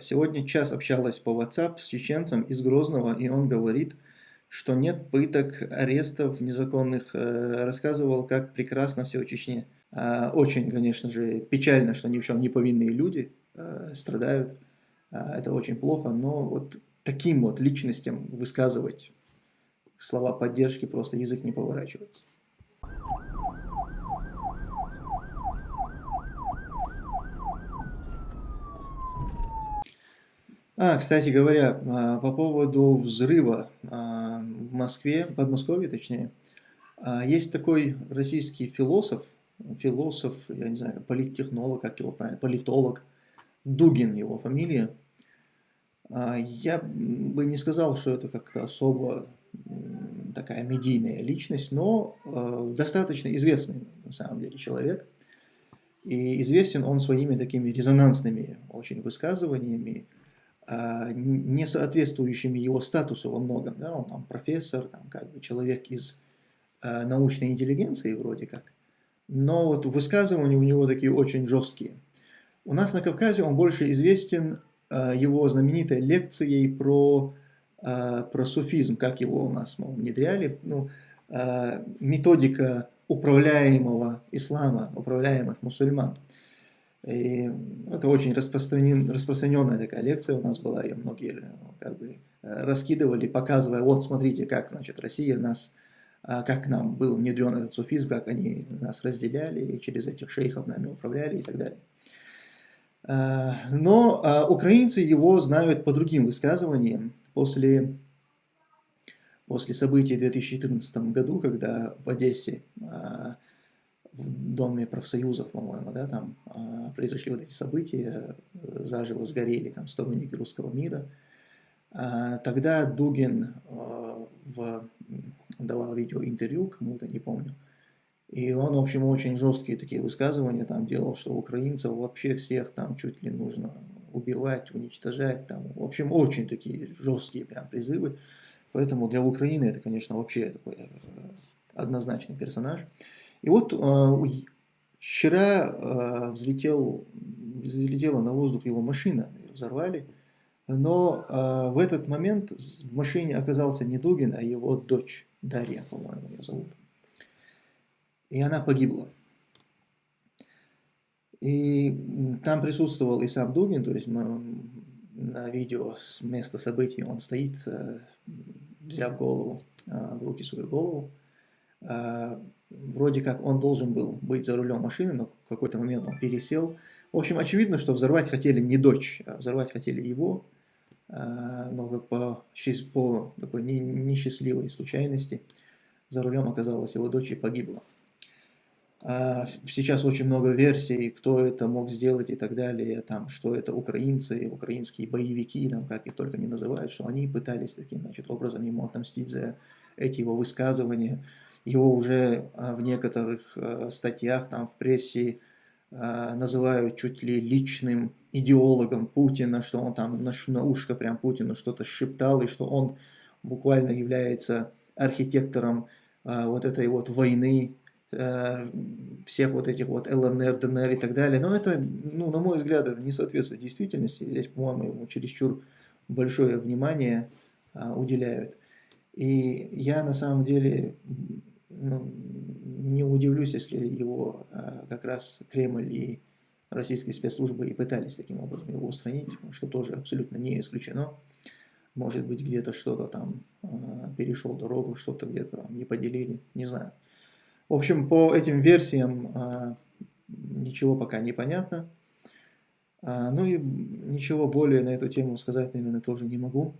Сегодня час общалась по WhatsApp с чеченцем из Грозного, и он говорит, что нет пыток, арестов незаконных, э, рассказывал, как прекрасно все в Чечне. А, очень, конечно же, печально, что ни в чем не повинные люди э, страдают. А, это очень плохо, но вот таким вот личностям высказывать слова поддержки просто язык не поворачивается. А, кстати говоря, а, по поводу взрыва а, в Москве, Подмосковье точнее, а, есть такой российский философ, философ, я не знаю, политтехнолог, как его правильно, политолог, Дугин его фамилия. Я бы не сказал, что это как-то особо такая медийная личность, но достаточно известный на самом деле человек. И известен он своими такими резонансными очень высказываниями, не соответствующими его статусу во многом. Да? Он там профессор, там, как бы человек из а, научной интеллигенции вроде как. Но вот высказывания у него такие очень жесткие. У нас на Кавказе он больше известен а, его знаменитой лекцией про, про суфизм, как его у нас мол, внедряли. Ну, методика управляемого ислама, управляемых мусульман. И это очень распространен, распространенная такая лекция у нас была, ее многие как бы э, раскидывали, показывая, вот смотрите, как значит Россия нас, а, как нам был внедрен этот суфизм, как они нас разделяли, и через этих шейхов нами управляли и так далее. А, но а, украинцы его знают по другим высказываниям. После, после событий в 2014 году, когда в Одессе в Доме профсоюзов, по-моему, да, там э, произошли вот эти события, э, заживо сгорели там сторонники русского мира. Э, тогда Дугин э, в, давал видеоинтервью кому-то, не помню, и он, в общем, очень жесткие такие высказывания там делал, что украинцев вообще всех там чуть ли нужно убивать, уничтожать, там, в общем, очень такие жесткие прям призывы. Поэтому для Украины это, конечно, вообще такой э, однозначный персонаж. И вот э, вчера э, взлетел, взлетела на воздух его машина, ее взорвали, но э, в этот момент в машине оказался не Дугин, а его дочь, Дарья, по-моему, ее зовут. И она погибла. И там присутствовал и сам Дугин, то есть на видео с места событий он стоит, взяв голову, в руки свою голову, вроде как он должен был быть за рулем машины, но в какой-то момент он пересел. В общем, очевидно, что взорвать хотели не дочь, а взорвать хотели его, а, но по, по такой несчастливой случайности за рулем оказалась его дочь и погибла. А, сейчас очень много версий, кто это мог сделать и так далее, там, что это украинцы, украинские боевики, там, как их только не называют, что они пытались таким значит, образом ему отомстить за эти его высказывания. Его уже а, в некоторых а, статьях там в прессе а, называют чуть ли личным идеологом Путина, что он там на, ушко прям Путину что-то шептал, и что он буквально является архитектором вот этой вот войны, всех вот этих вот ЛНР, ДНР и так далее. Но это, ну, на мой взгляд, это не соответствует действительности. Здесь, по-моему, ему чересчур большое внимание уделяют. И я на самом деле не удивлюсь, если его а, как раз Кремль и российские спецслужбы и пытались таким образом его устранить, что тоже абсолютно не исключено. Может быть, где-то что-то там а, перешел дорогу, что-то где-то не поделили, не знаю. В общем, по этим версиям а, ничего пока не понятно. Ну и ничего более на эту тему сказать, наверное, тоже не могу.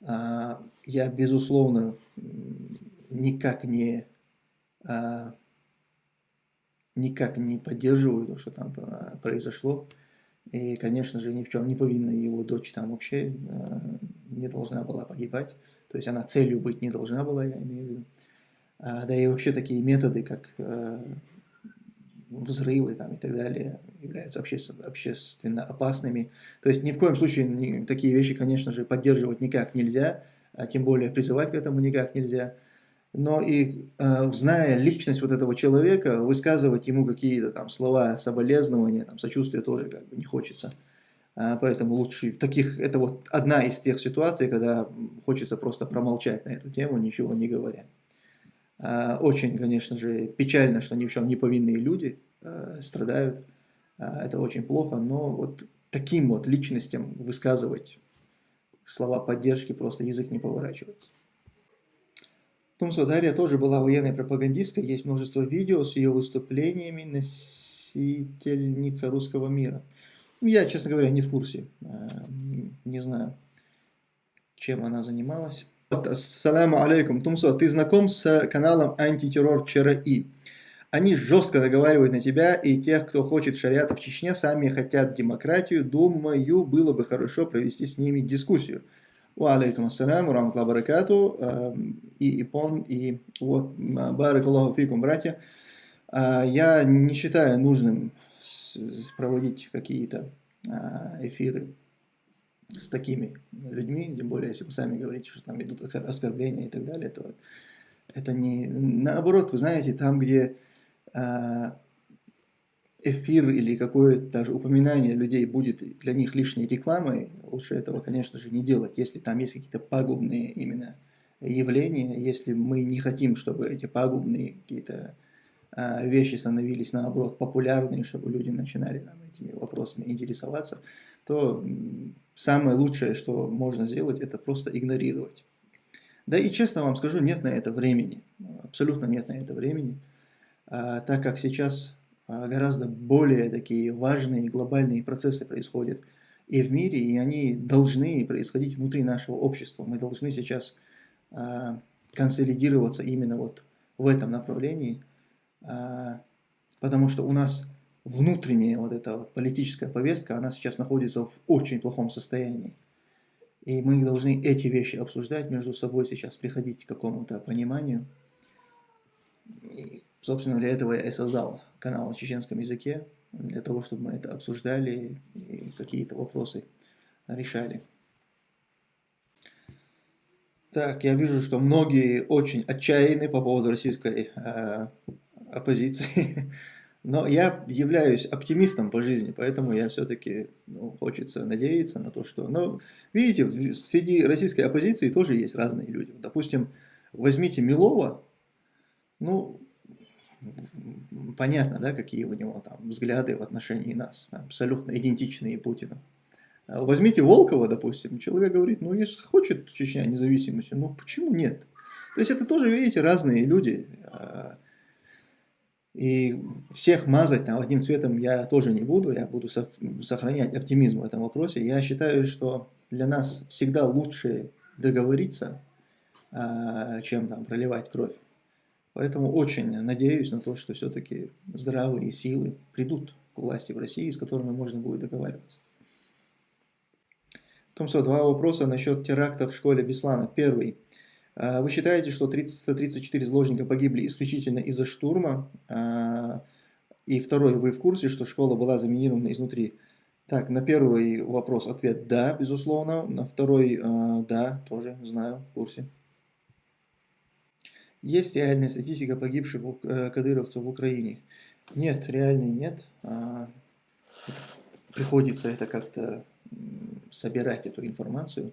Я, безусловно, никак не, а, никак не поддерживаю то, что там а, произошло. И, конечно же, ни в чем не повинна его дочь там вообще а, не должна была погибать. То есть она целью быть не должна была, я имею в виду. А, да и вообще такие методы, как а, взрывы там, и так далее, являются общественно, общественно опасными. То есть ни в коем случае ни, такие вещи, конечно же, поддерживать никак нельзя, а тем более призывать к этому никак нельзя но и э, зная личность вот этого человека, высказывать ему какие-то там слова соболезнования, там, сочувствия тоже как бы не хочется. А, поэтому лучше таких, это вот одна из тех ситуаций, когда хочется просто промолчать на эту тему, ничего не говоря. А, очень, конечно же, печально, что ни в чем не повинные люди э, страдают. А, это очень плохо, но вот таким вот личностям высказывать слова поддержки просто язык не поворачивается. Тумсо Дарья тоже была военной пропагандисткой, есть множество видео с ее выступлениями носительница русского мира. Я, честно говоря, не в курсе, э, не знаю, чем она занималась. Ассаламу алейкум. Тумсо, ты знаком с каналом антитеррор ЧРИ? Они жестко наговаривают на тебя и тех, кто хочет шариата в Чечне, сами хотят демократию. Думаю, было бы хорошо провести с ними дискуссию. Алейкум ассалям, рамтла баракату. Эм, и Ипон, и вот, барак фикум, братья. А, я не считаю нужным проводить какие-то а, эфиры с такими людьми, тем более, если вы сами говорите, что там идут оскорбления и так далее, то это не... Наоборот, вы знаете, там, где а, эфир или какое-то даже упоминание людей будет для них лишней рекламой, лучше этого, конечно же, не делать, если там есть какие-то пагубные именно явления, если мы не хотим, чтобы эти пагубные какие-то а, вещи становились, наоборот, популярные, чтобы люди начинали там, этими вопросами интересоваться, то самое лучшее, что можно сделать, это просто игнорировать. Да и честно вам скажу, нет на это времени, абсолютно нет на это времени. А, так как сейчас гораздо более такие важные глобальные процессы происходят и в мире, и они должны происходить внутри нашего общества. Мы должны сейчас а, консолидироваться именно вот в этом направлении, потому что у нас внутренняя вот эта вот политическая повестка, она сейчас находится в очень плохом состоянии. И мы должны эти вещи обсуждать между собой сейчас, приходить к какому-то пониманию. Собственно, для этого я и создал канал на чеченском языке, для того, чтобы мы это обсуждали и какие-то вопросы решали. Так, я вижу, что многие очень отчаянны по поводу российской э, оппозиции, но я являюсь оптимистом по жизни, поэтому я все-таки ну, хочется надеяться на то, что... Но, ну, видите, среди российской оппозиции тоже есть разные люди. Допустим, возьмите Милова, ну, понятно, да, какие у него там взгляды в отношении нас, абсолютно идентичные Путину. А возьмите Волкова, допустим, человек говорит, ну, если хочет Чечня независимости, ну, почему нет? То есть это тоже, видите, разные люди. А, и всех мазать там одним цветом я тоже не буду, я буду сохранять оптимизм в этом вопросе. Я считаю, что для нас всегда лучше договориться, а, чем там проливать кровь. Поэтому очень надеюсь на то, что все-таки здравые силы придут к власти в России, с которыми можно будет договариваться. Томсо, два вопроса насчет теракта в школе Беслана. Первый. А, вы считаете, что 334 заложника погибли исключительно из-за штурма? А, и второй, вы в курсе, что школа была заминирована изнутри? Так, на первый вопрос ответ «да», безусловно. На второй а, «да», тоже знаю, в курсе. Есть реальная статистика погибших э, кадыровцев в Украине? Нет, реальной нет. А, приходится это как-то собирать, эту информацию.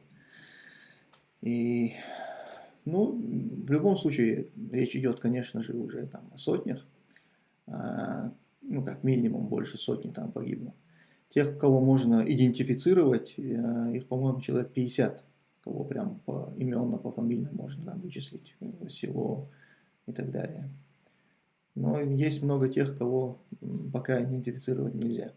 И, ну, в любом случае, речь идет, конечно же, уже там о сотнях. А, ну, как минимум, больше сотни там погибло. Тех, кого можно идентифицировать, э, их, по-моему, человек 50 кого прям по именно, по фамильно можно там вычислить, э, село и так далее. Но есть много тех, кого пока идентифицировать нельзя.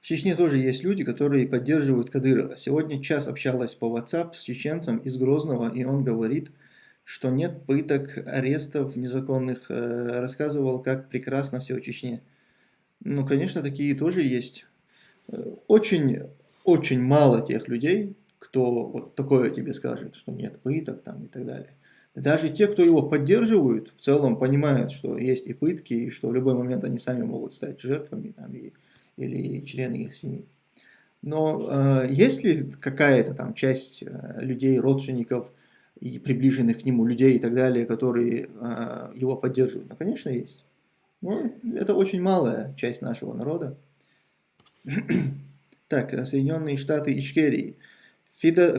В Чечне тоже есть люди, которые поддерживают Кадырова. Сегодня час общалась по WhatsApp с чеченцем из Грозного, и он говорит, что нет пыток, арестов незаконных, э, рассказывал, как прекрасно все в Чечне. Ну, конечно, такие тоже есть. Э, очень очень мало тех людей, кто вот такое тебе скажет, что нет пыток там и так далее. Даже те, кто его поддерживают, в целом понимают, что есть и пытки, и что в любой момент они сами могут стать жертвами там, и, или члены их семьи. Но э, есть ли какая-то там часть э, людей, родственников и приближенных к нему людей и так далее, которые э, его поддерживают? Ну, конечно, есть. Но это очень малая часть нашего народа. Так, Соединенные Штаты Ичкерии. Фидо...